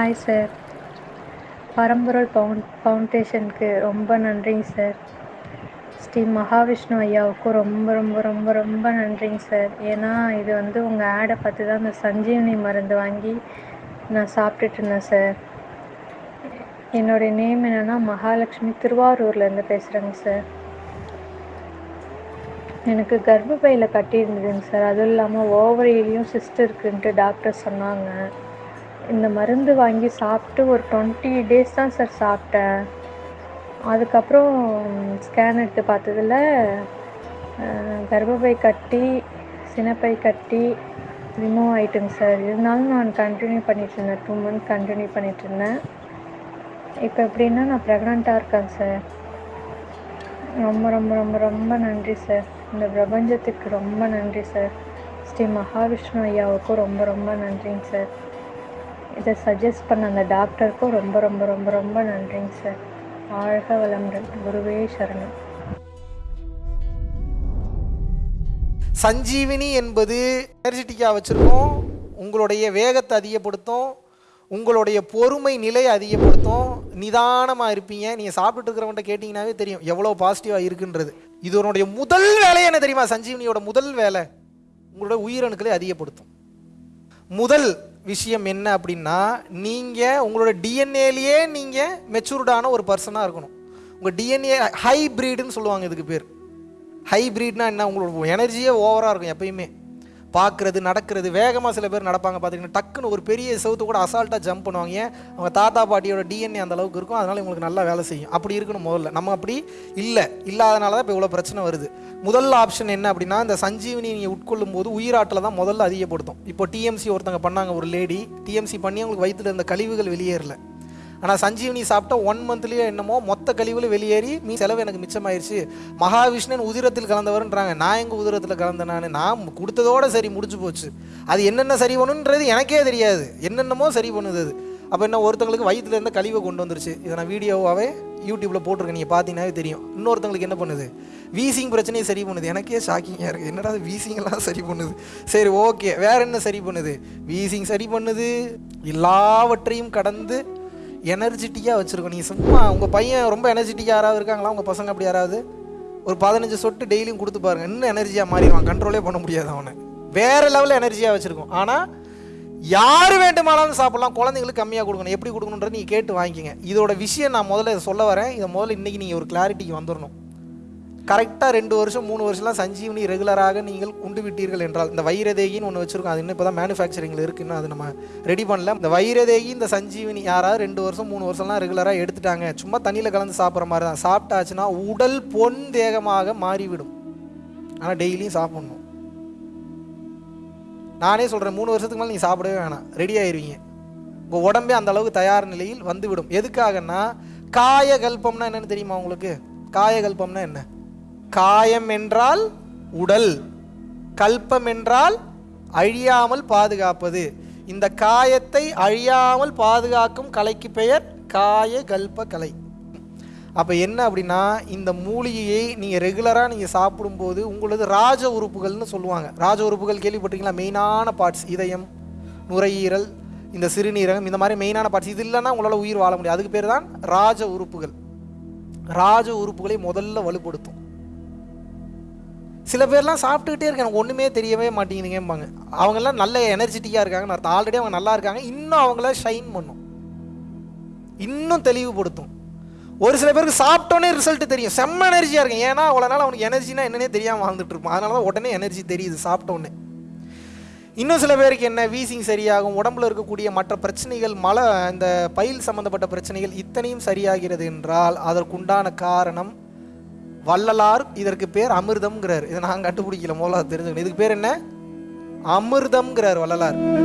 Hi sir பரம்பொருள் பவுன் ஃபவுண்டேஷனுக்கு ரொம்ப நன்றிங்க சார் ஸ்ரீ மகாவிஷ்ணு ஐயாவுக்கும் ரொம்ப ரொம்ப ரொம்ப ரொம்ப நன்றிங்க சார் ஏன்னா இது வந்து உங்கள் ஆடை பார்த்து தான் இந்த சஞ்சீவனி மருந்து வாங்கி நான் சாப்பிட்டுட்டு இருந்தேன் சார் என்னுடைய நேம் என்னென்னா மகாலட்சுமி திருவாரூர்லேருந்து பேசுகிறேங்க சார் எனக்கு கர்ப்பப்பையில் கட்டியிருந்ததுங்க சார் அதுவும் இல்லாமல் ஓவரியிலையும் சிஸ்ட் இருக்குன்ட்டு டாக்டர் சொன்னாங்க. இந்த மருந்து வாங்கி சாப்பிட்டு ஒரு டுவெண்ட்டி டேஸ் தான் சார் சாப்பிட்டேன். அதுக்கப்புறம் ஸ்கேன் எடுத்து பார்த்ததுல கர்ப்பப்பை கட்டி சினைப்பை கட்டி ரிமூவ் ஆகிட்டுங்க சார் இருந்தாலும் நான் கண்டினியூ பண்ணிட்டு இருந்தேன். டூ மந்த் கண்டினியூ பண்ணிட்டு இருந்தேன். இப்போ எப்படின்னா நான் ப்ரெக்னெண்ட்டாக இருக்கேன் சார் ரொம்ப ரொம்ப ரொம்ப ரொம்ப நன்றி சார் இந்த பிரபஞ்சத்துக்கு ரொம்ப நன்றி சார் ஸ்ரீ மகாவிஷ்ணு ஐயாவுக்கும் ரொம்ப ரொம்ப நன்றிங்க சார் இதை சஜஸ்ட் பண்ண அந்த டாக்டருக்கும் ரொம்ப ரொம்ப ரொம்ப ரொம்ப நன்றிங்க சார் வாழ்க வளமுடன். குருவே சரணம். சஞ்சீவினி என்பது எனர்ஜெட்டிக்காக வச்சுருக்கோம். உங்களுடைய வேகத்தை அதிகப்படுத்தும். உங்களுடைய பொறுமை நிலையை அதிகப்படுத்தும். நிதானமாக இருப்பீங்க. நீங்கள் சாப்பிட்டு இருக்கிறவன்ட்ட கேட்டிங்கனாவே தெரியும் எவ்வளோ பாசிட்டிவாக இருக்குன்றது. இது உன்னுடைய முதல் வேலை என்ன தெரியுமா? சஞ்சீவினியோட முதல் வேலை. உங்களோட உயிரணுக்களை அதிகப்படுத்தும். முதல் விஷயம் என்ன அப்படின்னா நீங்கள் உங்களோட டிஎன்ஏலேயே நீங்கள் மெச்சூர்டான ஒரு பர்சனாக இருக்கணும். உங்கள் டிஎன்ஏ ஹைப்ரீடுன்னு சொல்லுவாங்க இதுக்கு பேர். ஹைப்ரீட்னா என்ன? உங்களோட எனர்ஜியே ஓவராக இருக்கும் எப்பயுமே. பார்க்குறது நடக்கிறது வேகமாக சில பேர் நடப்பாங்க பார்த்தீங்கன்னா டக்குன்னு ஒரு பெரிய செவுத்து கூட அசால்ட்டாக ஜம்ப் பண்ணுவாங்க. ஏன்? அவங்க தாத்தா பாட்டியோட டிஎன்ஏ அந்த அளவுக்கு இருக்கும். அதனால் உங்களுக்கு நல்லா வேலை செய்யும். அப்படி இருக்கணும் முதல்ல. நம்ம அப்படி இல்லை. இல்லாதனால தான் இப்போ இவ்வளோ பிரச்சனை வருது. முதல் ஆப்ஷன் என்ன அப்படின்னா இந்த சஞ்சீவினி நீங்கள் உட்கொள்ளும் போது உயிராட்டில் தான் முதல்ல அதிகப்படுத்தும். இப்போ டிஎம்சி ஒருத்தங்க பண்ணாங்க ஒரு லேடி டிஎம்சி பண்ணி அவங்களுக்கு வயிற்றுல இருந்த கழிவுகள் வெளியேறல. ஆனால் சஞ்சீவனி சாப்பிட்டா ஒன் மந்த்லேயே என்னமோ மொத்த கழிவுல வெளியேறி மீ செலவு எனக்கு மிச்சமாயிருச்சு. மகாவிஷ்ணன் உதிரத்தில் கலந்தவர்ன்றாங்க. நான் எங்கள் உதிரத்தில் கலந்த நான் நான் கொடுத்ததோட சரி முடிஞ்சு போச்சு. அது என்னென்ன சரி பண்ணுன்றது எனக்கே தெரியாது. என்னென்னமோ சரி பண்ணுது அது. அப்போ என்ன ஒருத்தங்களுக்கு வயிற்றுலேருந்து கழிவை கொண்டு வந்துருச்சு. இதை நான் வீடியோவாகவே யூடியூப்பில் போட்டிருக்கேன். நீங்கள் பார்த்தீங்கன்னாவே தெரியும். இன்னொருத்தங்களுக்கு என்ன பண்ணுது? வீசிங் பிரச்சனையை சரி பண்ணுது. எனக்கே ஷாக்கிங்காக இருக்குது என்னடா வீசிங்கெல்லாம் சரி பண்ணுது. சரி ஓகே வேற என்ன சரி பண்ணுது? வீசிங் சரி பண்ணுது. எல்லாவற்றையும் கடந்து எனர்ஜெட்டிக்காக வச்சுருக்கோம். நீங்கள் சும்மா உங்கள் பையன் ரொம்ப எனர்ஜெட்டிக்காக யாராவது இருக்காங்களா? உங்கள் பசங்க அப்படி யாராவது? ஒரு பதினஞ்சு சொட்டு டெய்லியும் கொடுத்து பாருங்க. இன்னும் எனர்ஜியாக மாறிடுவான்? கண்ட்ரோலே பண்ண முடியாது அவனை. வேறு லெவலில் எனர்ஜியாக வச்சுருக்கோம். ஆனால் யார் வேண்டுமானாலும் சாப்பிட்லாம். குழந்தைங்களுக்கு கம்மியாக கொடுக்கணும். எப்படி கொடுக்கணுன்றது நீங்கள் கேட்டு வாங்கிக்கங்க. இதோட விஷயம் நான் முதல்ல சொல்ல வரேன். இதை முதல்ல இன்றைக்கி நீங்கள் ஒரு கிளாரிட்டிக்கு வந்துடணும் கரெக்டாக ரெண்டு வருஷம் மூணு வருஷம்லாம் சஞ்சீவனி ரெகுலராக நீங்கள் உண்டு விட்டீர்கள் என்றால் இந்த வைரதேகின்னு ஒன்று வச்சுருக்கோம் அது இன்னும் இப்போ தான் மேனுஃபேக்சரிங்கில் இருக்குன்னு அது நம்ம ரெடி பண்ணல. இந்த வைரதேகி இந்த சஞ்சீவனி யாராவது ரெண்டு வருஷம் மூணு வருஷம்லாம் ரெகுலராக எடுத்துட்டாங்க சும்மா தண்ணியில் கலந்து சாப்பிட்ற மாதிரி தான். சாப்பிட்டாச்சுன்னா உடல் பொன் தேகமாக மாறிவிடும். ஆனால் டெய்லியும் சாப்பிட்ணும். நானே சொல்கிறேன் மூணு வருஷத்துக்கு மேலே நீங்கள் சாப்பிடவே வேணாம். ரெடி ஆயிடுவீங்க உங்கள் உடம்பே அந்த அளவுக்கு தயார் நிலையில் வந்துவிடும். எதுக்காகன்னா காயகல்பம்னா என்னென்னு தெரியுமா உங்களுக்கு? காயகல்பம்னா என்ன? காயம் என்றால் உடல் கல்பம் என்றால் அழியாமல் பாதுகாப்பது. இந்த காயத்தை அழியாமல் பாதுகாக்கும் கலைக்கு பெயர் காய கல்ப கலை. அப்போ என்ன அப்படின்னா இந்த மூலிகையை நீங்கள் ரெகுலராக நீங்கள் சாப்பிடும்போது உங்களது ராஜ உறுப்புகள்னு சொல்லுவாங்க. ராஜ உறுப்புகள் கேள்விப்பட்டிருக்கீங்களா? மெயினான பார்ட்ஸ் இதயம் நுரையீரல் இந்த சிறுநீரகம் இந்த மாதிரி மெயினான பார்ட்ஸ் இது இல்லைன்னா உங்களால் உயிர் வாழ முடியாது. அதுக்கு பேர் தான் ராஜ உறுப்புகள். ராஜ உறுப்புகளை முதல்ல வலுப்படுத்தும். சில பேர்லாம் சாப்பிட்டுக்கிட்டே இருக்காங்க எனக்கு ஒன்றுமே தெரியவே மாட்டேங்குதுங்கம்பாங்க. அவங்கெல்லாம் நல்ல எனர்ஜெட்டிக்காக இருக்காங்கன்னு அர்த்தம் ஆல்ரெடி அவங்க நல்லா இருக்காங்க இன்னும் அவங்கள ஷைன் பண்ணும். இன்னும் தெளிவுபடுத்தும். ஒரு சில பேருக்கு சாப்பிட்டோன்னே ரிசல்ட் தெரியும். செம்ம எனர்ஜியாக இருக்கும். ஏன்னா அவ்வளோ நாள் அவனுக்கு எனர்ஜினா என்னன்னே தெரியாமல் வாழ்ந்துட்டு இருப்பான். அதனால தான் உடனே எனர்ஜி தெரியுது சாப்பிட்டோன்னே இன்னும் சில பேருக்கு என்ன வீசிங் சரியாகும் உடம்புல இருக்கக்கூடிய மற்ற பிரச்சனைகள் மழை இந்த பயில் சம்பந்தப்பட்ட பிரச்சனைகள் இத்தனையும் சரியாகிறது என்றால் அதற்குண்டான காரணம் வள்ளலார் இதற்கு பேர் அமிர்தம்ங்கிறார். இதை நான் கண்டுபிடிக்கல முதல்ல தெரிஞ்சுக்கணும். இதுக்கு பேர் என்ன? அமிர்தம்ங்கிறார் வள்ளலார்.